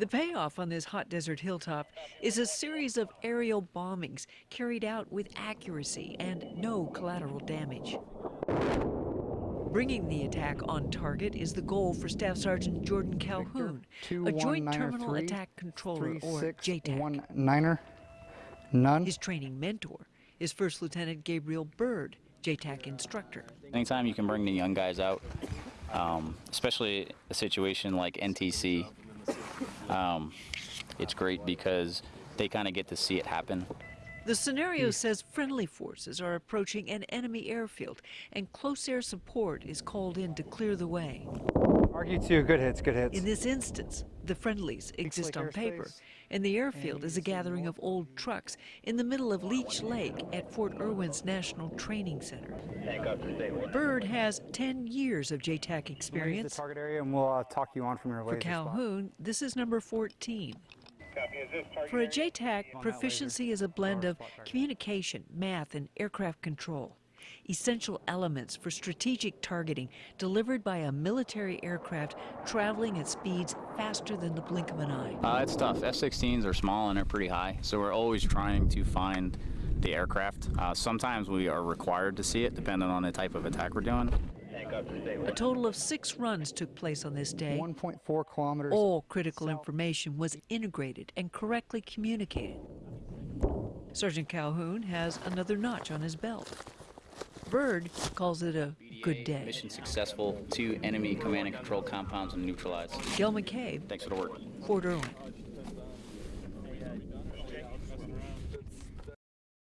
The payoff on this hot desert hilltop is a series of aerial bombings carried out with accuracy and no collateral damage. Bringing the attack on target is the goal for Staff Sergeant Jordan Calhoun, a Joint Terminal Attack Controller, or JTAC. One niner, none. His training mentor is First Lieutenant Gabriel Byrd, JTAC instructor. Anytime you can bring the young guys out, um, especially a situation like NTC, um, it's great because they kind of get to see it happen. The scenario says friendly forces are approaching an enemy airfield, and close air support is called in to clear the way. Argue two, good hits, good hits. In this instance, the friendlies exist on paper, and the airfield is a gathering of old trucks in the middle of Leach Lake at Fort Irwin's National Training Center. Bird has 10 years of JTAC experience. the experience. target area and we'll uh, talk you on from your For laser spot. Calhoun, this is number 14. For a JTAC, proficiency is a blend of communication, math, and aircraft control. Essential elements for strategic targeting delivered by a military aircraft traveling at speeds faster than the blink of an eye. Uh, it's tough. F-16s are small and they're pretty high, so we're always trying to find the aircraft. Uh, sometimes we are required to see it, depending on the type of attack we're doing. A total of six runs took place on this day. 1.4 kilometers. All critical information was integrated and correctly communicated. Sergeant Calhoun has another notch on his belt. Bird calls it a good day. Mission successful. Two enemy command and control compounds and neutralized. Gil McCabe, Thanks for the work. Fort Irwin.